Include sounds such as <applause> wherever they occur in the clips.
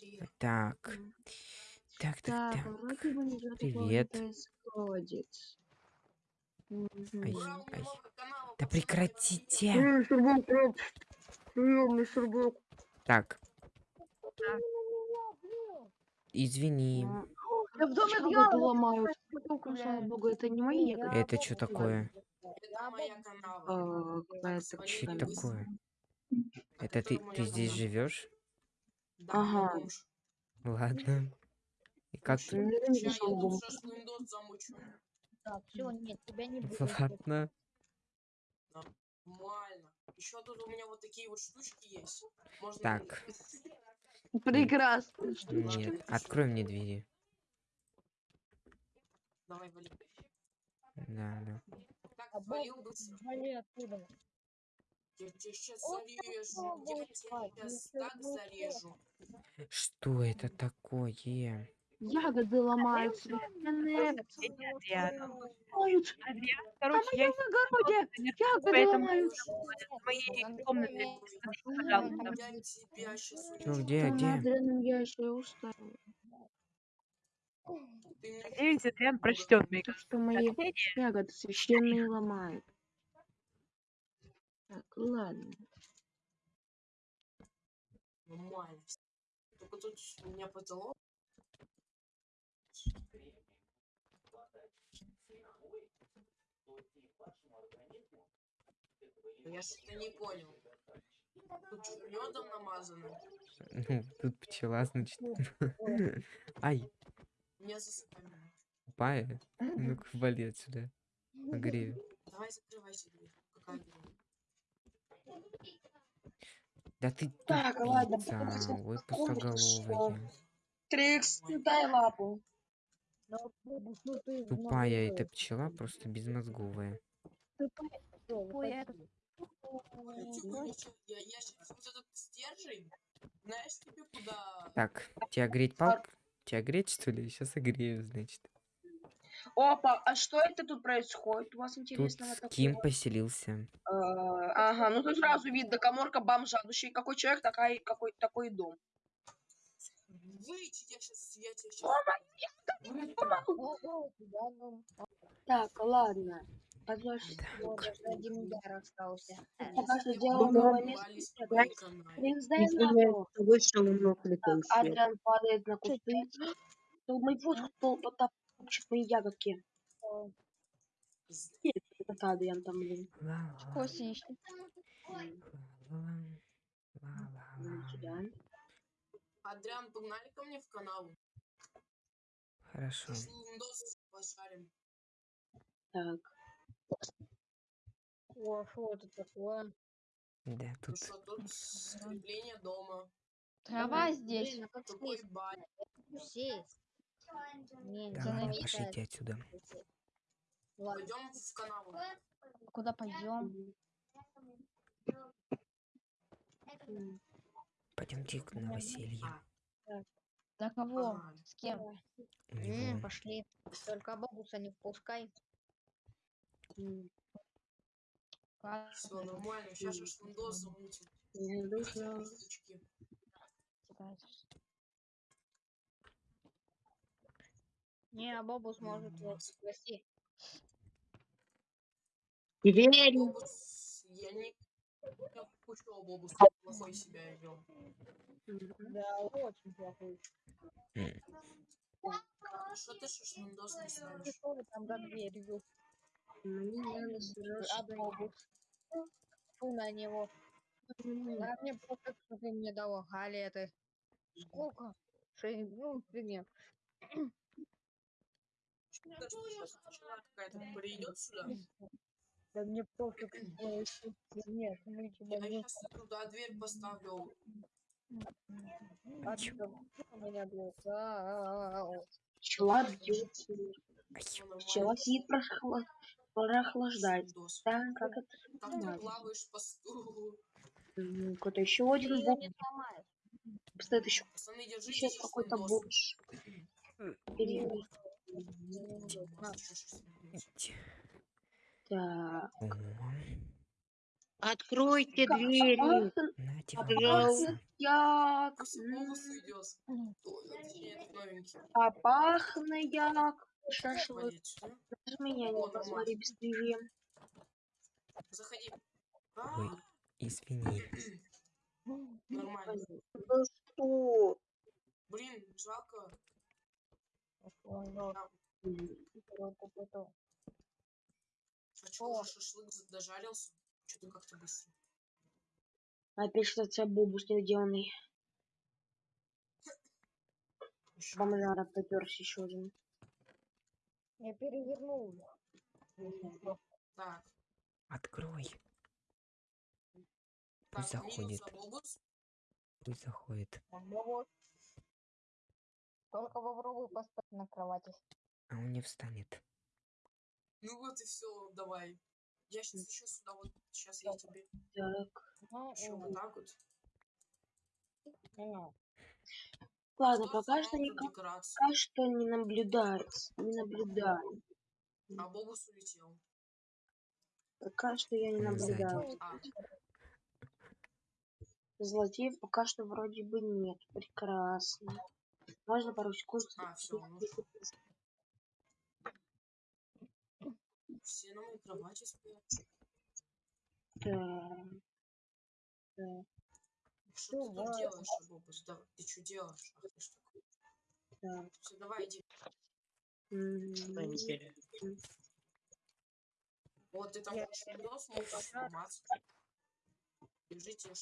Я. Так. Так, так, Так, такого Привет. Ай, ай. Да прекратите. Так. Извини. М, Да в доме Ягоды дьявола, ломают. штуку, Ну, слава богу, это не мои ягоды. Это что такое? Это моя канава. А, свали Что такое? А Это ты, ты здесь живешь? Да, Ага. Ладно. И как ты? Я я тут шашлындос замучу. Так, все, нет, тебя не будет. Ладно. Нормально. Еще тут у меня вот такие вот штучки есть. Можно... Так. Прекрасно. штучки. Нет, открой мне двери. Давай, вали. Да, да. Так, А валил быстро. Вали оттуда. Я тебя сейчас зарежу. Я попробуй, тебя сейчас ну так ну зарежу. Что это такое? Ягоды ломают. Священные ломают. А Короче, я на огороде ягоды поэтому ломают. в моей комнате. Пожалуйста. Я Ну где, на где? мне Надеюсь, Адриан прочтет мои Что мои ягоды священные ломают. Так, ладно. нормально. Только тут у меня потолок. Я что-то не понял. Тут медом намазано? Ну, Тут пчела, значит. <laughs> Ай, Меня засыпали. тупая. Ну-ка, вали отсюда. Погрею. Давай закрывайся дверь. Какая дверь? Да ты Так, ладно, тупица. какой пустоголовая. Трикс, дай лапу. Ну, ну, ну, Тупая эта пчела, просто безмозговая. Тупая? Так, тебя греть палк? Тебя греть, что ли? Сейчас огрею, значит. Опа, а что это тут происходит? У вас Тут интересного Ким такого? поселился. Ага, ну тут сразу видно, коморка бомжадущий. Какой человек, такой, какой, такой дом. Выйти, я сейчас, я тебя сейчас... Ну, Так, ладно. Подожди. вот, даже один удар остался. Пока что мы канаве. Трикс, дай лапу. Вышел на Адриан падает на кусты. То мой вот кто потопчет мои ягодки. Это Адриан там, ла-ла, ла-ла-ла. Сюда. Адриан, погнали ко мне в канаву. Хорошо. Пожарим. Так. О, что это такое? Да, Ну тут что, тут скрепление дома. Трава здесь. Блин, а Такой бань. Сесть. Не, Да тебя ладно, намечает. пошлите отсюда. Ладно, Пойдем в канаву. куда пойдем? Пойдемте к новоселье. Да кого? С кем? М, пошли. Только бабуса не впускай. Все нормально, сейчас шашлындос замутим. Не а бабус может вот спасти. Дверь. Я не... Я хочу Бобус, плохой себя вел. Да, очень плохой. Что ты шашлындос не ставишь? Что вы там за дверью? А бабус? Фу на него. Да мне просто, что ты мне дала галеты. Сколько? Шесть, ну, фигня. Что сейчас какая-то придет сюда? Да мне что нет, мы тебя Я не сейчас туда дверь поставлю. А там у меня. А, Пчела бьется. Пчела сидит прохла- прохлаждается. Шашлындос. Да, как это Как ты плаваешь по стулу? Какой-то еще один сломаешь. Стоит еще Пацаны, держите сейчас какой-то шашлындос. бомж. Так. О, Откройте двери. Пахн- Нате А пахнет як. А пахне як. Шашлык. С меня не нормально. бесстыжие. Заходи. Ой. А, Извини. Нормально. Ну что? Блин, жалко. Ой, М, ну, А чё, шашлык дожарился? Что-то как-то быстро. Опять что-то бобус недоделанный. Бомжара поперся еще один. Я перевернул. Так, Открой. так, Пусть минус заходит. Пусть заходит. Только попробуй поспать на кровати. А он не встанет. Ну вот и все, давай. Я сейчас еще сюда вот, сейчас я тебе Так. Еще вот так вот. Ладно, Что пока что, не, пока что не наблюдается. Не наблюдаю. А Бобус улетел. Пока что я не наблюдаю. А, Злотеев пока что вроде бы нет. Прекрасно. Можно пару секунд? а, все, ушел. Все на моей кровати спят. Так. Что ты тут делаешь, Бобус? Да, ты что делаешь? Ах ты что. Так. Все, давай иди. Вот ты там Я- хочешь видео смотришь, поматься. Держите.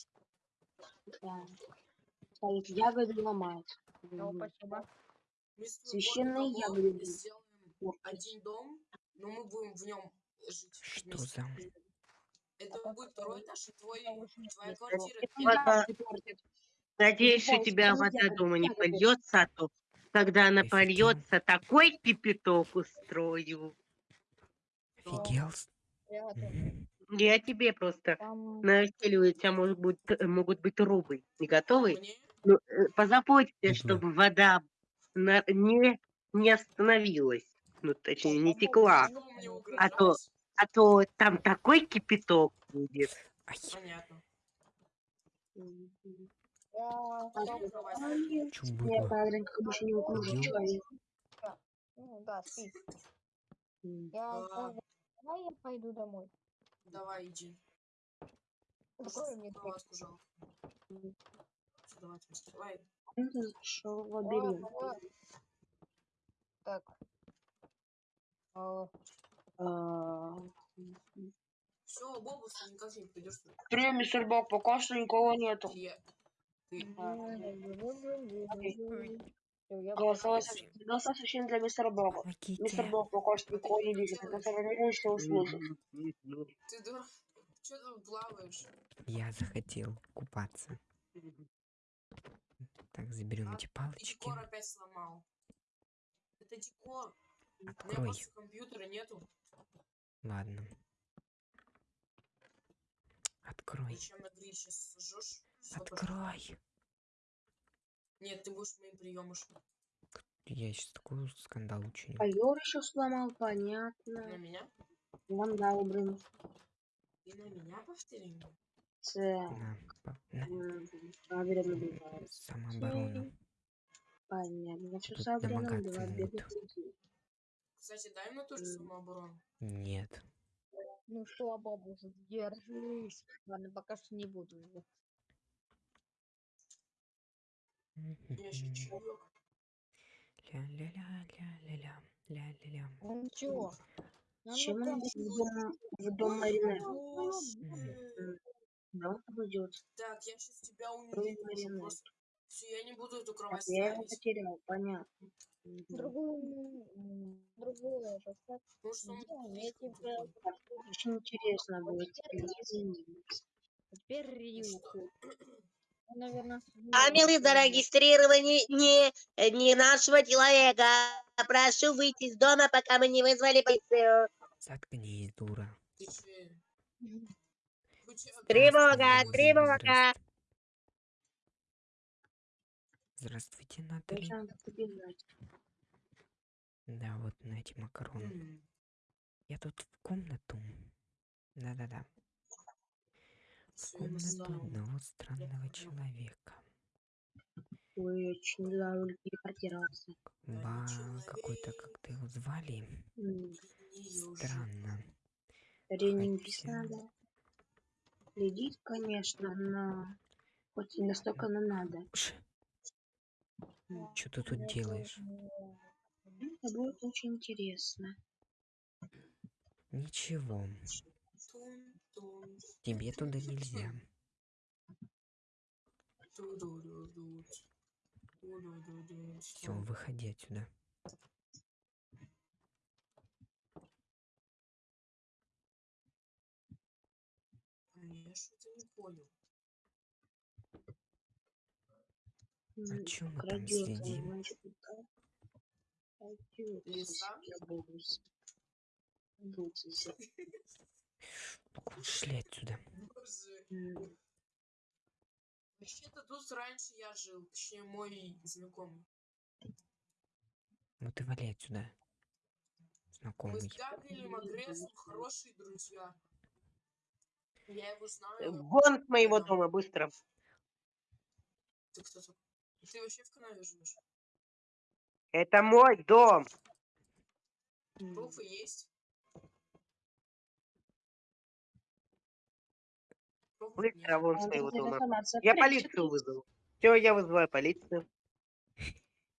да. Стоит ягоды ломает. ну, М, спасибо. Священные ягоды. сделаем один дом, но мы будем в нем жить. Что вместе. за... Это будет второй этаж, и твой, твоя квартира. портят. Надеюсь, у тебя вода дома не польется, а то когда она польется, такой кипяток устрою. Офигел? Я тебе просто Там у тебя может быть, э, могут быть трубы. Не готовы? Мне? Ну, э, позаботься, чтобы вода на- не, не остановилась. Ну, точнее, не текла. А то-? А то там такой кипяток будет. Понятно. Чё Нет, было? Как обычно, не Идём. человек. Ну да, спи. Я А. Давай я пойду домой. Давай, иди. Открой мне дверь. Давай, давай. Зашел в Давай, лабиринт. давай. Так. А, А. Все, Бобус, ты никак не придешь. Привет, мистер Бог, пока что никого нету. Я... Всё, я Голосовое сообщение, для мистера Бога. Мистер. Бог пока что никого не видит. Что услышит. Ты дурак. Че ты плаваешь? Я захотел купаться. Так, заберем А, эти палочки. декор опять сломал. Это декор. У меня Открой. просто компьютера нету. Ладно. Открой. На. Открой. Нет, ты будешь моим приемышем. Я сейчас такой скандал учиню. Ковер еще сломал, На понятно. меня? Вандал, блин. Ты на меня повтори? Це. На, по- на, самооборону. Понятно. Я все Тут с Адрином Кстати, дай мне тоже самооборону. Нет. Ну что, бабуша, держись. Ладно, пока что не буду. Я еще. Ля-ля-ля-ля-ля-ля. Ля-ля-ля. Ну ничего. Ну, Чем он идет в дом, Марины? Да, он пойдет. Так, я сейчас тебя просто. Все, я не буду эту Так, кровать я его потерял, понятно. Другую, другую же что он я тупой. Очень интересно будет. Извини. теперь рюху. Наверное, Камеры зарегистрированы не, не нашего человека. Прошу выйти из дома, пока мы не вызвали полицию. Заткнись, дура. Тревога, тревога. Здравствуйте. Зачем надо побежать? Да, вот на эти макароны. М, Я тут в комнату. Да-да-да. Комната настал. одного странного человека. Ой, очень телепортироваться. Ба, какой-то, как ты его звали? М, Странно. Ренингис Хотя- надо. Следить, конечно, но хоть и настолько нам надо. Что ты тут делаешь? Это будет очень интересно. Ничего, тебе туда нельзя. Все, выходи отсюда. Я что-то не понял. М, чё мы там следим? Лиса? Ну-ка, ушли отсюда. Вообще-то тут раньше я жил, точнее мой знакомый. Вот и вали отсюда. Мы Знакомый. с Габриэлем Агрессом хорошие друзья. Я его знаю. Вон с моего дома, быстро. Ты кто такой? Ты вообще в канаве живешь? Это мой дом. Пруфы есть? Быстро нет. вон с А, моего дома. Я полицию вызову. Все, я вызываю полицию.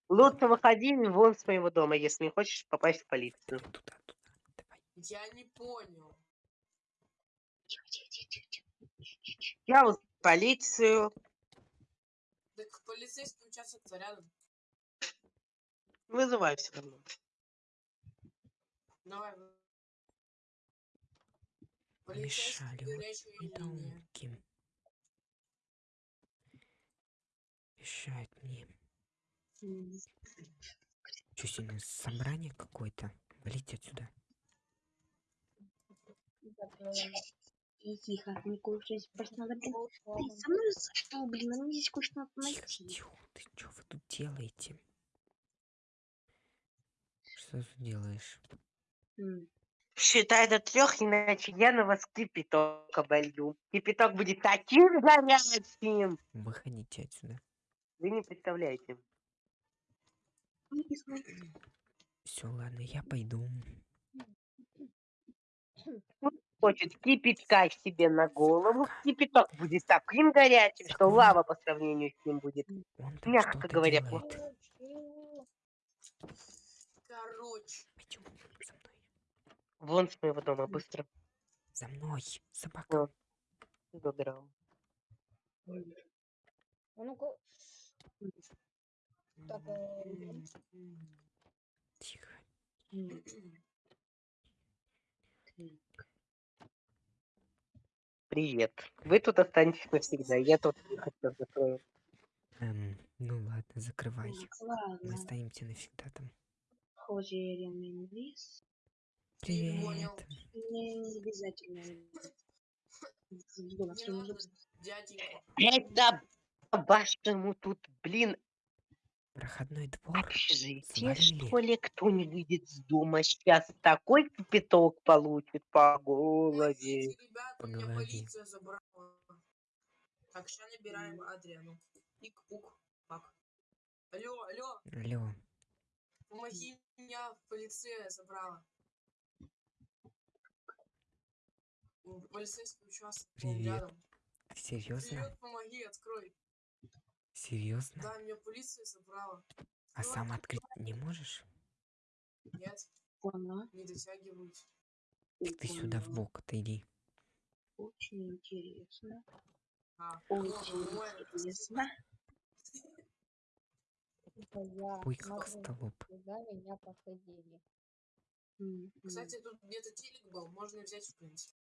Лучше выходи вон с моего дома, если не хочешь попасть в полицию. Туда, туда. Давай. Я не понял. Я вызываю полицию. Полицейский участок-то рядом. Вызываю все равно. Давай. Полицейский. Недоумки. Мешают мне. Что сегодня собрание какое-то? Валите отсюда. Тихо, тихо, не кушать. Просто надо, блин, Ну, Ты со мной за что, блин? Нам здесь кое-что надо Тихо, найти. тихо. Ты что вы тут делаете? Что ты делаешь? М, Считай до трех, иначе я на вас кипяток оболью. Кипяток будет таким горячим. Выходите отсюда. Вы не представляете. смотри. Все, ладно, я пойду. Хочет кипятка себе на голову. Кипяток будет таким горячим, что лава по сравнению с ним будет. Он Мягко говоря, делает. Короче. Пойдем за мной. Вон с моего дома, быстро. За мной, собака. Вот. Забирал. А Так, э. Тихо. Привет. Вы тут останетесь навсегда. Я тут хотел закрою. Эм, ну ладно, закрывай. Мы Ладно, останемся навсегда там. и Ренингис, Привет. не обязательно. Не дяденька. Это по-вашему тут, блин, Проходной двор. общежитие, свалили. что ли? Кто не выйдет с дома сейчас такой кипяток получит по голове. Ребята, По меня голове. полиция забрала. Так, сейчас набираем Адриану. Пик-пук. Пак. Алло, алло, Алло. помоги меня, полиция забрала. М, Полицейский участок Привет. рядом. Серьезно? Привет, помоги, открой. Серьезно? Да, меня полиция забрала. А сам открыть не можешь? Нет, Поняла. не дотягиваюсь. Так ты сюда в бок отойди. Очень интересно. А, Очень ну, нормально, интересно. это я Пуй как столоп. куда меня посадили. Кстати, тут где-то телек был, можно взять, в принципе.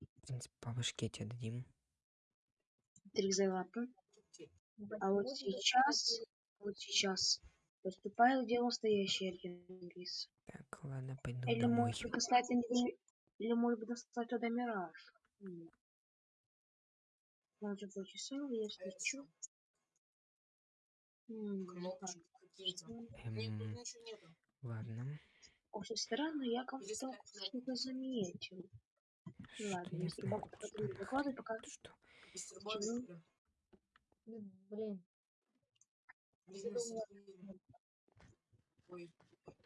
В принципе, по башке тебе дадим. Трикзелапы. Окей. А вот сейчас, вот сейчас поступает где настоящий Ренингис. Так, ладно, пойду Или домой. может быть достать или, или может быть достать туда мираж. Может быть, А что? М. Нет, тут Эм, ладно. Очень странно, я как-то что-то заметил. Что Ладно, я если что она выкладывает, пока что Мистер Бобби. Ну, Блин. Ой,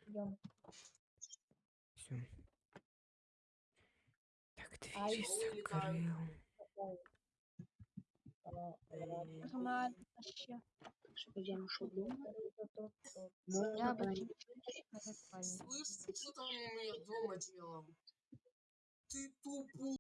идем. Всё. Так, двери ой, летаю. закрыл. э, Нормально вообще. Пойдем еще дома. Я Можно бы. Слышь, ты что там у меня дома делал? Ты тупой.